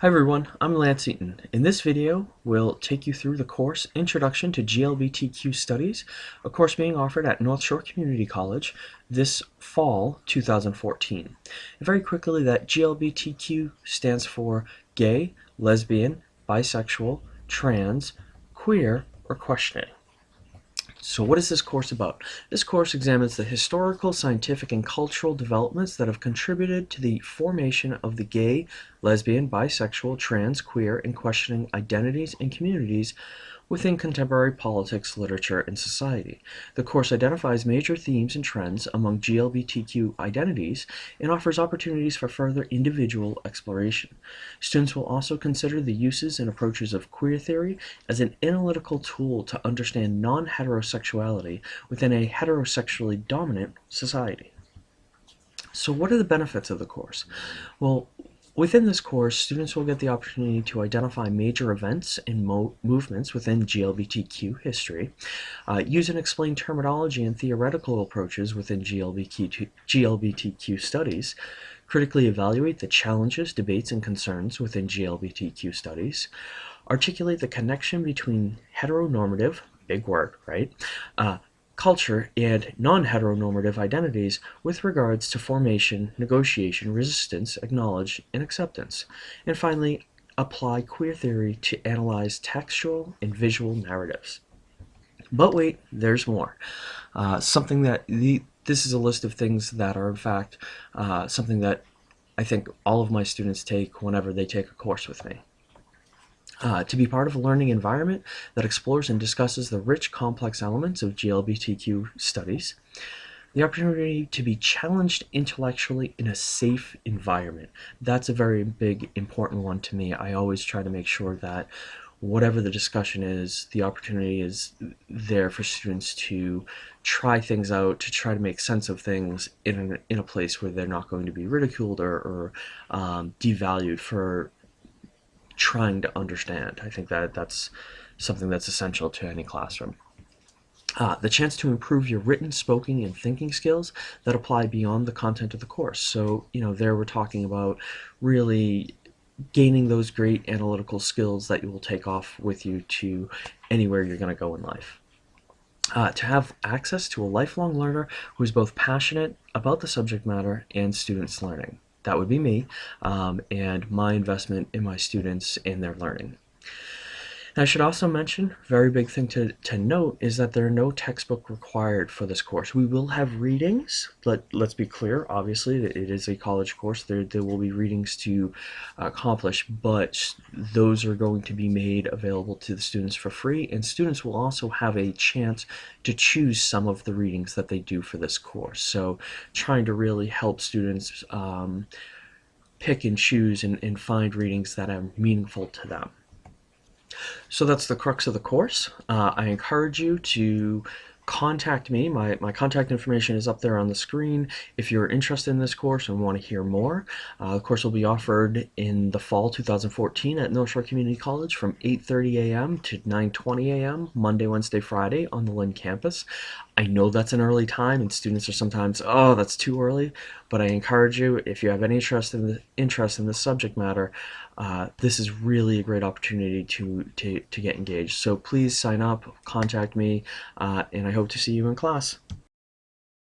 Hi everyone, I'm Lance Eaton. In this video, we'll take you through the course Introduction to GLBTQ Studies, a course being offered at North Shore Community College this fall 2014. And very quickly, that GLBTQ stands for gay, lesbian, bisexual, trans, queer, or questioning. So what is this course about? This course examines the historical, scientific, and cultural developments that have contributed to the formation of the gay, lesbian, bisexual, trans, queer, and questioning identities and communities within contemporary politics, literature, and society. The course identifies major themes and trends among GLBTQ identities and offers opportunities for further individual exploration. Students will also consider the uses and approaches of queer theory as an analytical tool to understand non-heterosexuality within a heterosexually dominant society. So what are the benefits of the course? Well, Within this course, students will get the opportunity to identify major events and mo movements within GLBTQ history, uh, use and explain terminology and theoretical approaches within GLBTQ, GLBTQ studies, critically evaluate the challenges, debates, and concerns within GLBTQ studies, articulate the connection between heteronormative, big word, right, uh, culture, and non-heteronormative identities with regards to formation, negotiation, resistance, acknowledge, and acceptance. And finally, apply queer theory to analyze textual and visual narratives. But wait, there's more. Uh, something that the, this is a list of things that are in fact uh, something that I think all of my students take whenever they take a course with me. Uh, to be part of a learning environment that explores and discusses the rich, complex elements of GLBTQ studies. The opportunity to be challenged intellectually in a safe environment. That's a very big, important one to me. I always try to make sure that whatever the discussion is, the opportunity is there for students to try things out, to try to make sense of things in, in a place where they're not going to be ridiculed or, or um, devalued for trying to understand. I think that that's something that's essential to any classroom. Uh, the chance to improve your written, spoken, and thinking skills that apply beyond the content of the course. So, you know, there we're talking about really gaining those great analytical skills that you will take off with you to anywhere you're going to go in life. Uh, to have access to a lifelong learner who is both passionate about the subject matter and students learning that would be me, um, and my investment in my students in their learning. And I should also mention, very big thing to, to note is that there are no textbook required for this course. We will have readings, but let's be clear, obviously it is a college course. There, there will be readings to accomplish, but those are going to be made available to the students for free, and students will also have a chance to choose some of the readings that they do for this course. So trying to really help students um, pick and choose and, and find readings that are meaningful to them. So that's the crux of the course. Uh, I encourage you to contact me. My, my contact information is up there on the screen. If you're interested in this course and want to hear more, uh, the course will be offered in the fall 2014 at North Shore Community College from 8.30 a.m. to 9.20 a.m. Monday, Wednesday, Friday on the Lynn campus. I know that's an early time and students are sometimes, oh, that's too early, but I encourage you, if you have any interest in the interest in this subject matter, uh, this is really a great opportunity to, to, to get engaged. So please sign up, contact me, uh, and I hope to see you in class.